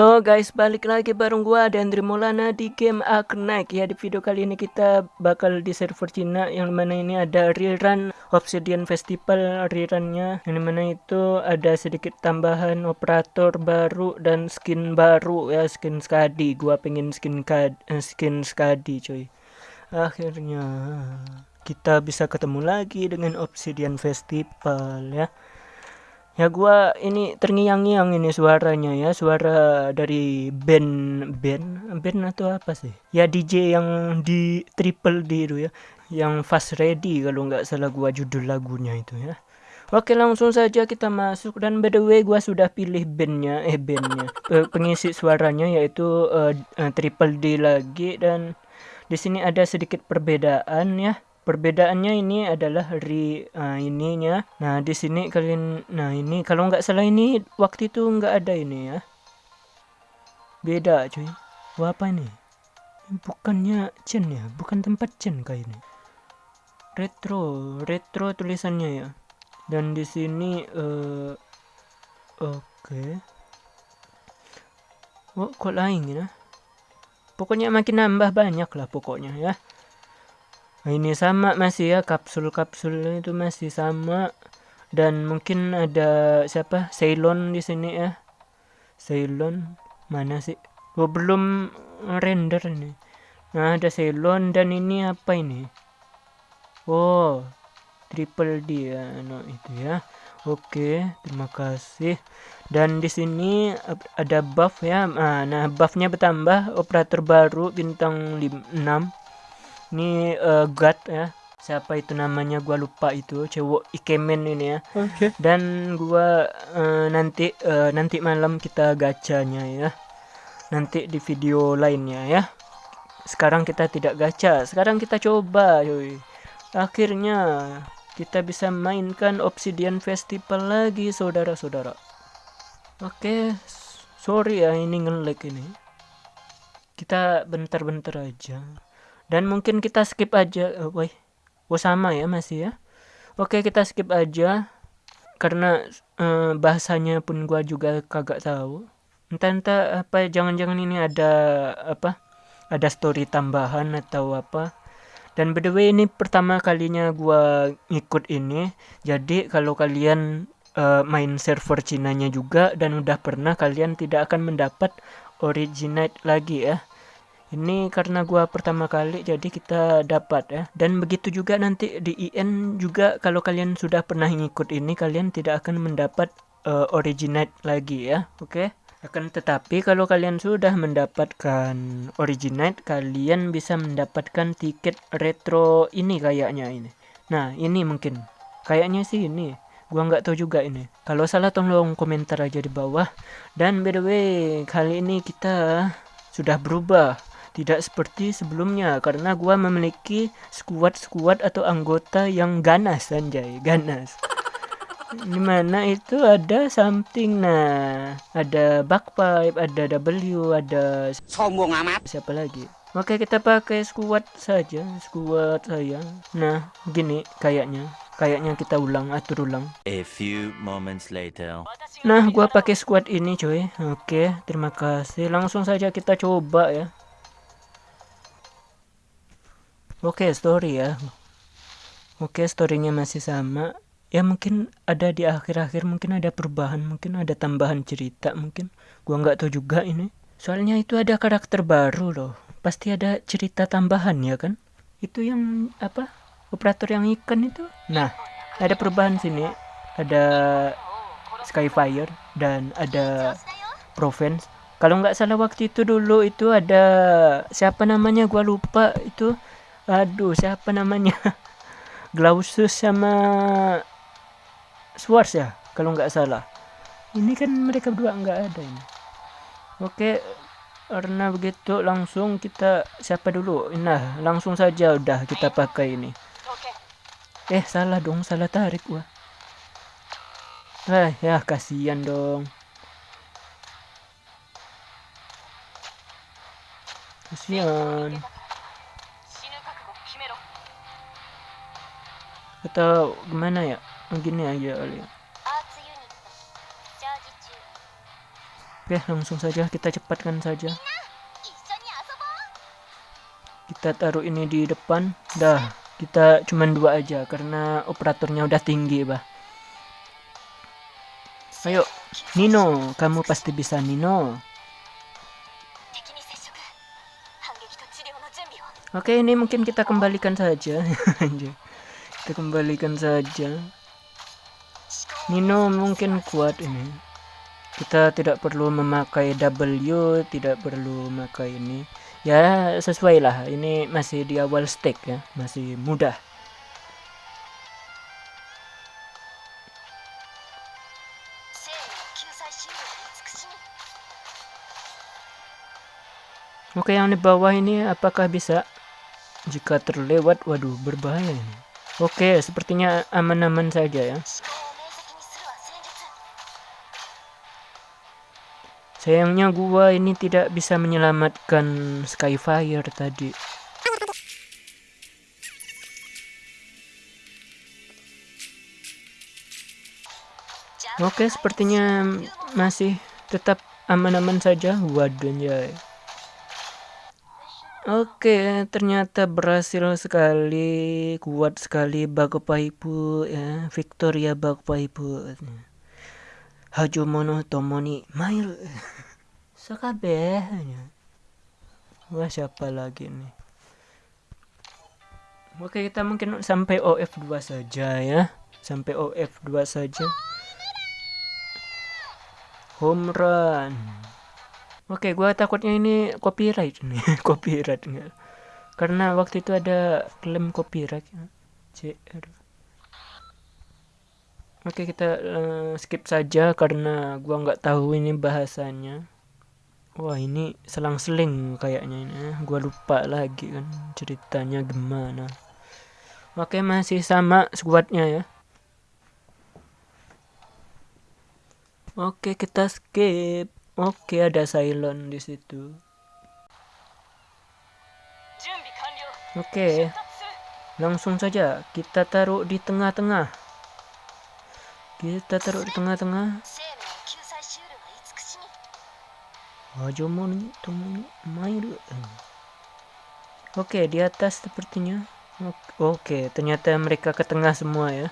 So guys balik lagi bareng gua dan Maulana di game Arknight. Ya di video kali ini kita bakal di server Cina yang mana ini ada rerun Obsidian Festival rerunnya. Yang mana itu ada sedikit tambahan operator baru dan skin baru. Ya skin Skadi. Gua pengen skin kad, eh, skin Skadi cuy. Akhirnya kita bisa ketemu lagi dengan Obsidian Festival ya ya gua ini terngiang-ngiang ini suaranya ya suara dari band band band atau apa sih? Ya DJ yang di triple D itu ya yang fast ready kalau nggak salah gua judul lagunya itu ya. Oke langsung saja kita masuk dan by the way gua sudah pilih bandnya eh bandnya pengisi suaranya yaitu uh, uh, triple D lagi dan di sini ada sedikit perbedaan ya perbedaannya ini adalah hari uh, ininya. Nah di sini kalian nah ini kalau nggak salah ini waktu itu nggak ada ini ya. Beda cuy. Wah, apa ini? Bukannya Chen ya? Bukan tempat Chen kayak ini. Retro retro tulisannya ya. Dan di sini uh, oke. Okay. oh kok lain ya? Pokoknya makin nambah banyak lah pokoknya ya ini sama masih ya kapsul-kapsul itu masih sama. Dan mungkin ada siapa? Ceylon di sini ya. Ceylon? Mana sih? Oh belum render ini. Nah ada Ceylon dan ini apa ini? Oh triple D ya no itu ya. Oke terima kasih. Dan di sini ada buff ya. Nah buffnya bertambah. Operator baru bintang 6 ini uh, God ya. Siapa itu namanya? Gua lupa itu cewek ikemen ini ya. Oke. Okay. dan gua uh, nanti uh, nanti malam kita gacanya ya. Nanti di video lainnya ya. Sekarang kita tidak gacha. Sekarang kita coba yoi akhirnya kita bisa mainkan Obsidian Festival lagi saudara-saudara. Oke. Okay. sorry ya ini ngelag ini. Kita bentar-bentar aja dan mungkin kita skip aja oh, boy oh sama ya masih ya. Oke kita skip aja karena uh, bahasanya pun gua juga kagak tahu. Entah entah apa jangan-jangan ini ada apa ada story tambahan atau apa. Dan by the way ini pertama kalinya gua ngikut ini. Jadi kalau kalian uh, main server Cina-nya juga dan udah pernah kalian tidak akan mendapat originate lagi ya ini karena gua pertama kali jadi kita dapat ya. Dan begitu juga nanti di IN juga kalau kalian sudah pernah ngikut ini kalian tidak akan mendapat uh, originate lagi ya oke? Okay? akan tetapi kalau kalian sudah mendapatkan originate kalian bisa mendapatkan tiket retro ini kayaknya ini. Nah ini mungkin. Kayaknya sih ini. Gua nggak tahu juga ini. Kalau salah tolong komentar aja di bawah. Dan by the way kali ini kita sudah berubah tidak seperti sebelumnya karena gua memiliki squad-squad atau anggota yang ganas anjay, ganas. Di mana itu ada something nah, ada backpipe, ada W, ada sombong amat. Siapa lagi? Oke kita pakai squad saja, squad saya. Nah gini kayaknya, kayaknya kita ulang, atur ulang. A few moments later. Nah gua pakai squad ini coy. Oke terima kasih. Langsung saja kita coba ya. Oke okay, story ya. Oke okay, storynya masih sama. Ya mungkin ada di akhir-akhir Mungkin ada perubahan Mungkin ada tambahan cerita Mungkin. Gua nggak tahu juga ini. Soalnya itu ada karakter baru loh. Pasti ada cerita tambahan ya kan? Itu yang apa Operator yang ikan itu. Nah ada perubahan sini. Ada Skyfire Dan ada Provence kalau nggak salah waktu itu dulu itu ada siapa namanya? Gua lupa itu aduh siapa namanya? Glausus sama Swartz ya kalau nggak salah. Ini kan mereka berdua nggak ada ini. Oke karena begitu langsung kita siapa dulu? Nah langsung saja udah kita pakai ini. Eh salah dong salah tarik gua. Eh ya kasihan dong. Kasihan atau gimana ya begini aja kali ya Oke, langsung saja kita cepatkan saja. Kita taruh ini di depan. Dah, kita cuman dua aja karena operatornya udah tinggi, bah. Ayo, Nino, kamu pasti bisa Nino. Oke, ini mungkin kita kembalikan saja. kita kembalikan saja. Nino mungkin kuat ini. Kita tidak perlu memakai W tidak perlu memakai ini. Ya sesuai lah ini masih di awal stake ya. Masih mudah. Oke yang di bawah ini apakah bisa? Jika terlewat waduh berbahaya ini Oke sepertinya aman-aman saja ya Sayangnya gua ini tidak bisa menyelamatkan Skyfire tadi. Oke, sepertinya masih tetap aman-aman saja. Waduh, ya. Oke, ternyata berhasil sekali, kuat sekali Bagopaipu ya, Victoria Bagopaipu. Hajomono Tomoni Mail. Sakabe Wah siapa lagi nih Oke kita mungkin sampai OF2 saja ya. Sampai OF2 saja. Home run Oke gua takutnya ini copyright nih Copyright enggak Karena waktu itu ada klaim copyright CR Oke kita uh, skip saja karena gua nggak tahu ini bahasanya. Wah ini selang-seling kayaknya ini. Eh. Gua lupa lagi kan ceritanya gimana. Oke masih sama squadnya ya. Oke kita skip. Oke ada silent di situ. Oke langsung saja kita taruh di tengah-tengah. Kita taruh di tengah-tengah. Hajomon Mairu Oke di atas sepertinya. Oke ternyata mereka ke tengah semua ya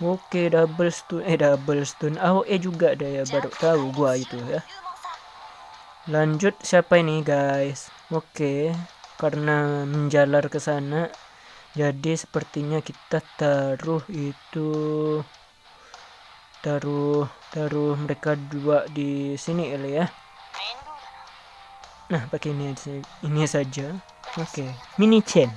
Oke double stun Eh double stun. AOE juga ada ya baru tahu gua itu ya. Lanjut siapa ini guys? Oke karena menjalar ke sana jadi sepertinya kita taruh itu taruh taruh mereka dua di sini ya. Nah pakai ini aja ini saja. Oke mini chain.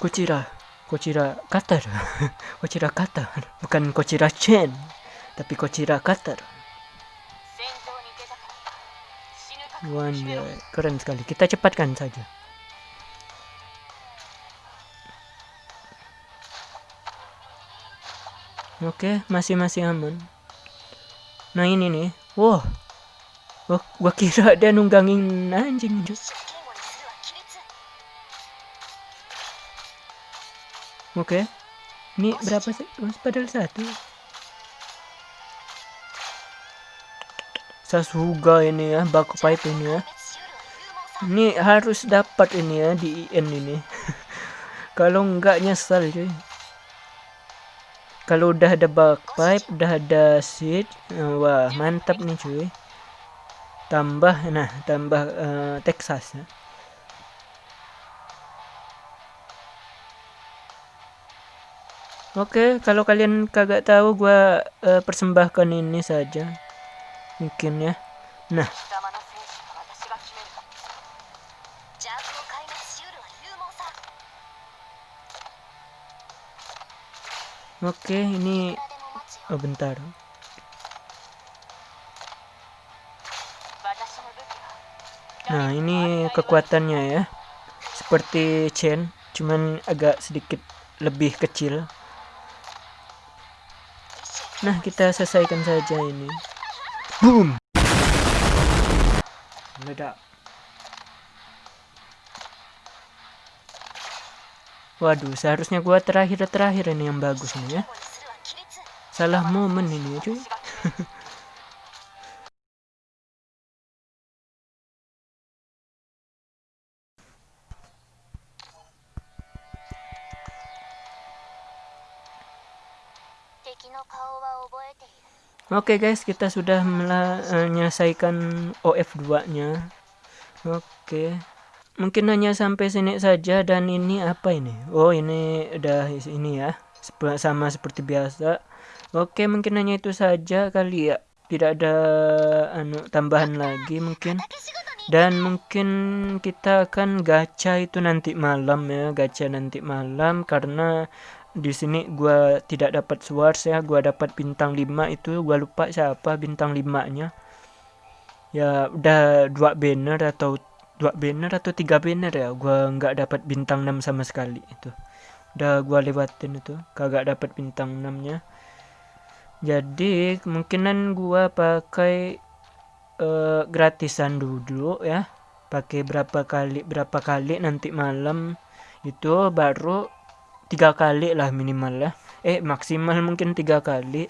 Kucira Kucira Qatar. Kucira Qatar. Bukan Kucira chain tapi Kucira Qatar. One, ya, keren sekali. Kita cepatkan saja. Oke, masih masih aman. Nah ini nih, wow, gua, gua kira dia nunggangin anjing. Oke, ini berapa sih? Padahal satu. Sasuga ini ya, baku pipe ini ya. Ini harus dapat ini ya di IN ini. Kalau enggak nyesal cuy kalau udah ada pipe udah ada seat wah mantap nih cuy tambah nah tambah uh, Texas ya. Oke, kalau kalian kagak tahu gua uh, persembahkan ini saja. Mungkin ya. Nah, Oke, ini oh bentar. Nah, ini kekuatannya ya. Seperti chain, cuman agak sedikit lebih kecil. Nah, kita selesaikan saja ini. Boom. Meledak. Waduh, seharusnya gua terakhir-terakhir ini yang bagus nih ya. Salah momen ini cuy. Oke okay guys, kita sudah menyelesaikan OF2 nya. Oke. Okay. Mungkin hanya sampai sini saja dan ini apa ini? Oh, ini udah ini ya. Sama seperti biasa. Oke, okay, mungkin hanya itu saja kali ya. Tidak ada anu tambahan lagi mungkin. Dan mungkin kita akan gacha itu nanti malam ya, gacha nanti malam karena di sini gua tidak dapat swords ya gua dapat bintang 5 itu gua lupa siapa bintang 5 nya ya udah dua banner atau dua banner atau tiga banner ya gua nggak dapat bintang 6 sama sekali itu. Udah gua lewatin itu kagak dapat bintang 6 nya jadi kemungkinan gua pakai uh, gratisan dulu ya. Pakai berapa kali berapa kali nanti malam itu baru tiga kali lah minimal ya eh maksimal mungkin tiga kali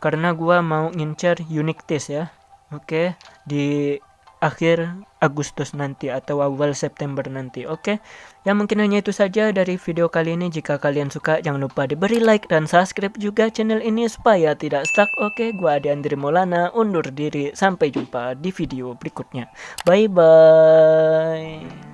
karena gua mau ngincer unique test ya oke okay? di akhir Agustus nanti atau awal September nanti oke okay? ya mungkin hanya itu saja dari video kali ini jika kalian suka jangan lupa diberi like dan subscribe juga channel ini supaya tidak stuck oke okay? gua Adi Andri Maulana undur diri sampai jumpa di video berikutnya bye bye